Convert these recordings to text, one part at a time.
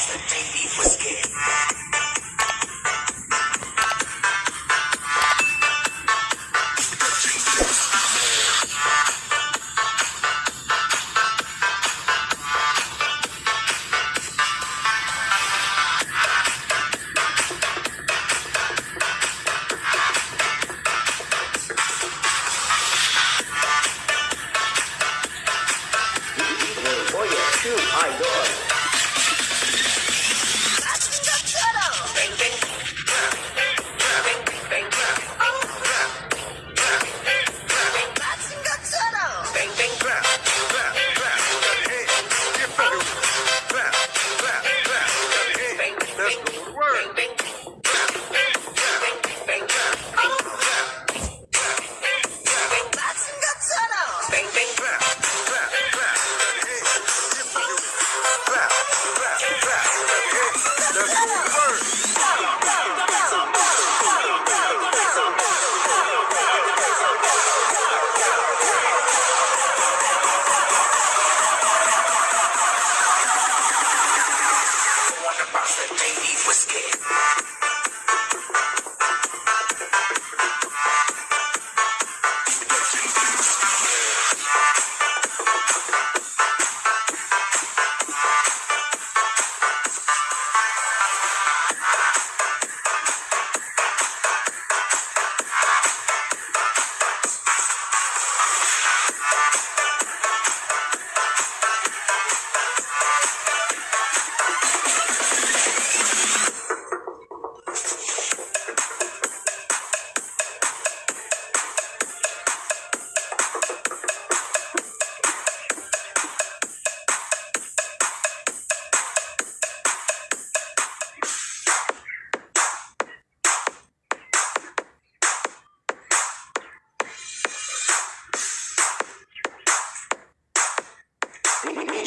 Austin.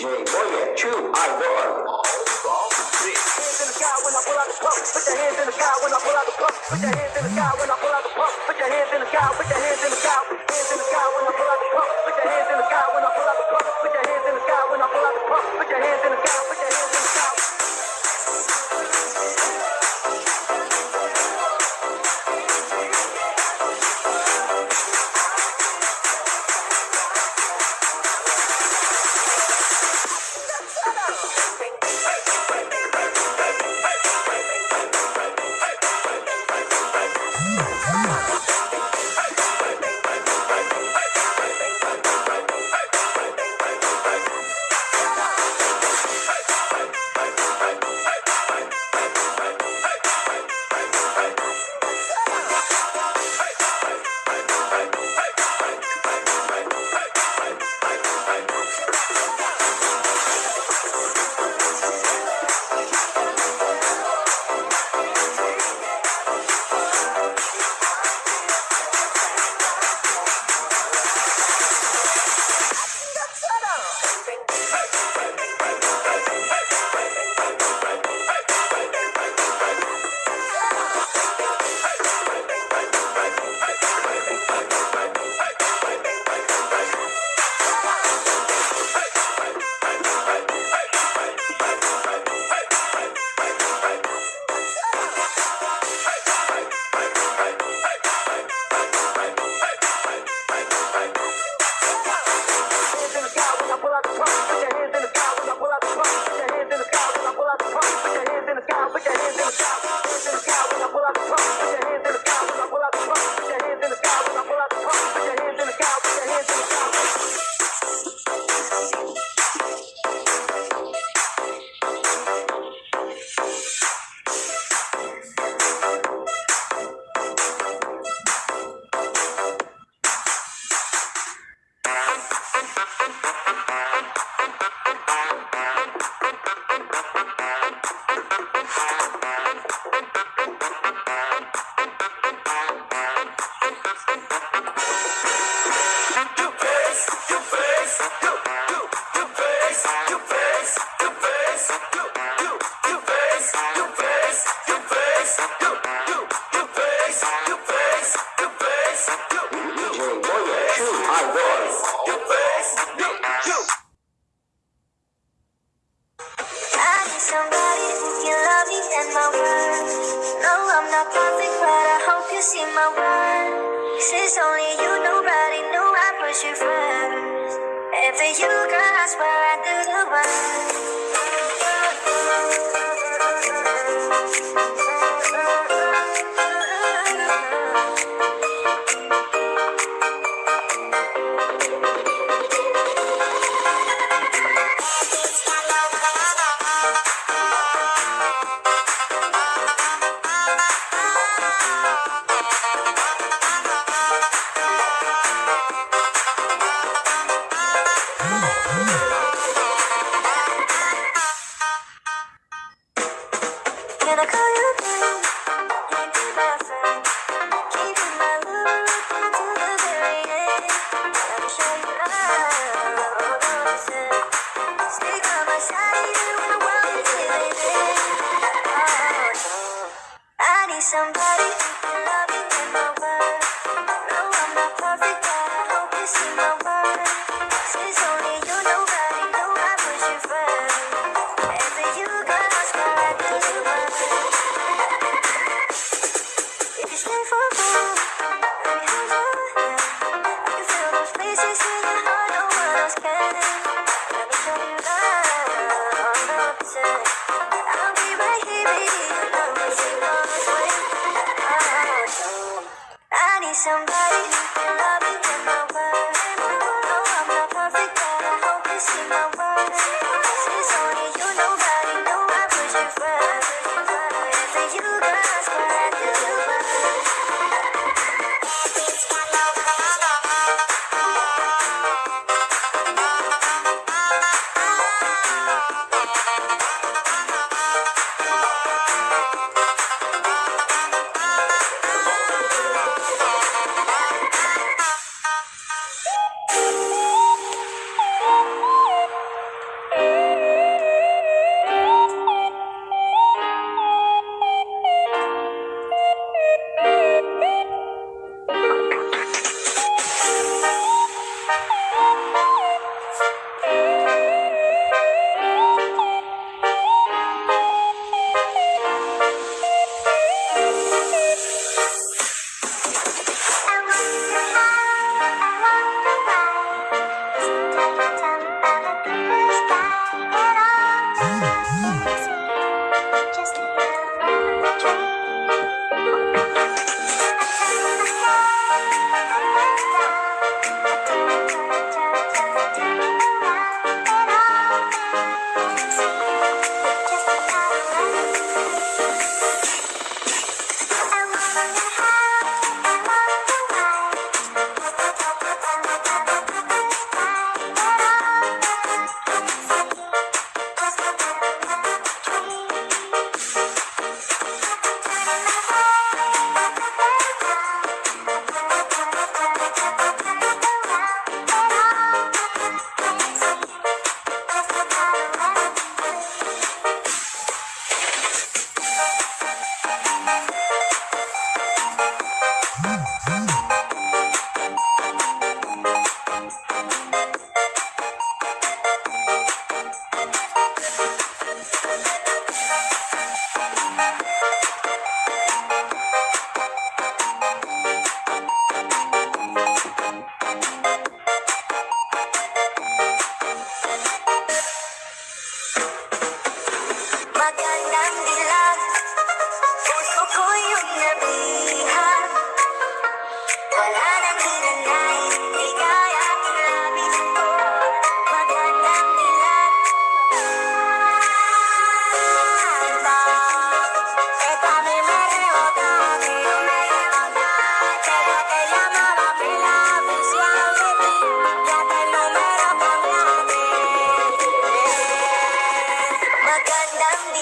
Adrian Boyer, true, I won. Put your hands in the sky when I pull out the pump. Put your hands in the sky when I pull out the pump. Put your hands in the sky. Put your hands in the sky. Hands in the sky. this in my mind. Since only you, nobody knew I put you first. If you, girl, I swear I do the worst. need somebody who can love me when my Gundam